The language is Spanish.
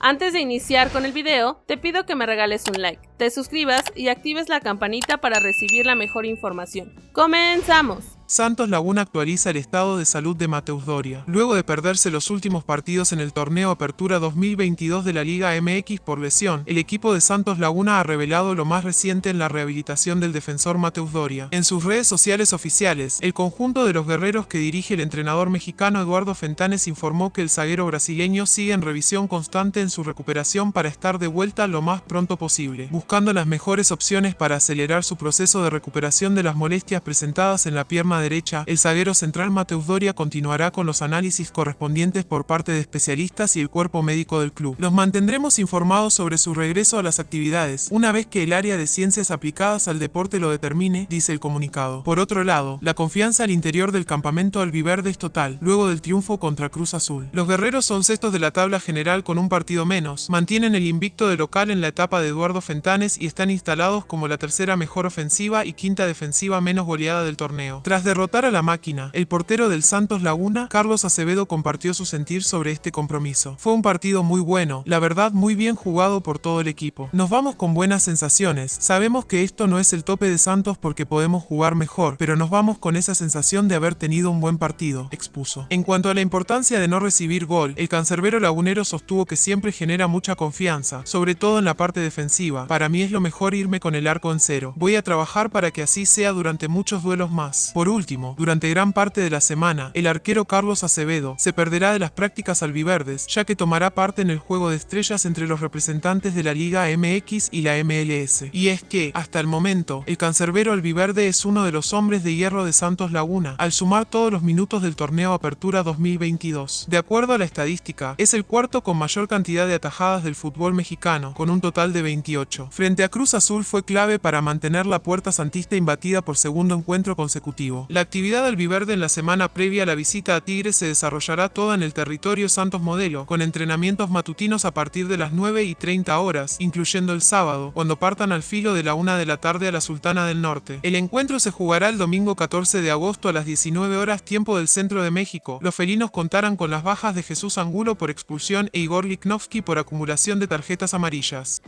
Antes de iniciar con el video, te pido que me regales un like, te suscribas y actives la campanita para recibir la mejor información. ¡Comenzamos! Santos Laguna actualiza el estado de salud de Mateus Doria. Luego de perderse los últimos partidos en el torneo Apertura 2022 de la Liga MX por lesión, el equipo de Santos Laguna ha revelado lo más reciente en la rehabilitación del defensor Mateus Doria. En sus redes sociales oficiales, el conjunto de los guerreros que dirige el entrenador mexicano Eduardo Fentanes informó que el zaguero brasileño sigue en revisión constante en su recuperación para estar de vuelta lo más pronto posible, buscando las mejores opciones para acelerar su proceso de recuperación de las molestias presentadas en la pierna derecha, el zaguero central Mateus Doria continuará con los análisis correspondientes por parte de especialistas y el cuerpo médico del club. Los mantendremos informados sobre su regreso a las actividades, una vez que el área de ciencias aplicadas al deporte lo determine, dice el comunicado. Por otro lado, la confianza al interior del campamento albiverde es total, luego del triunfo contra Cruz Azul. Los guerreros son sextos de la tabla general con un partido menos, mantienen el invicto de local en la etapa de Eduardo Fentanes y están instalados como la tercera mejor ofensiva y quinta defensiva menos goleada del torneo. Tras derrotar a la máquina, el portero del Santos Laguna, Carlos Acevedo compartió su sentir sobre este compromiso. Fue un partido muy bueno, la verdad muy bien jugado por todo el equipo. Nos vamos con buenas sensaciones, sabemos que esto no es el tope de Santos porque podemos jugar mejor, pero nos vamos con esa sensación de haber tenido un buen partido, expuso. En cuanto a la importancia de no recibir gol, el cancerbero lagunero sostuvo que siempre genera mucha confianza, sobre todo en la parte defensiva. Para mí es lo mejor irme con el arco en cero. Voy a trabajar para que así sea durante muchos duelos más. Por último, durante gran parte de la semana, el arquero Carlos Acevedo se perderá de las prácticas albiverdes, ya que tomará parte en el juego de estrellas entre los representantes de la Liga MX y la MLS. Y es que, hasta el momento, el cancerbero albiverde es uno de los hombres de hierro de Santos Laguna, al sumar todos los minutos del torneo Apertura 2022. De acuerdo a la estadística, es el cuarto con mayor cantidad de atajadas del fútbol mexicano, con un total de 28. Frente a Cruz Azul fue clave para mantener la puerta santista imbatida por segundo encuentro consecutivo. La actividad albiverde en la semana previa a la visita a Tigres se desarrollará toda en el territorio Santos Modelo, con entrenamientos matutinos a partir de las 9 y 30 horas, incluyendo el sábado, cuando partan al filo de la 1 de la tarde a la Sultana del Norte. El encuentro se jugará el domingo 14 de agosto a las 19 horas tiempo del centro de México. Los felinos contarán con las bajas de Jesús Angulo por expulsión e Igor Liknovsky por acumulación de tarjetas amarillas.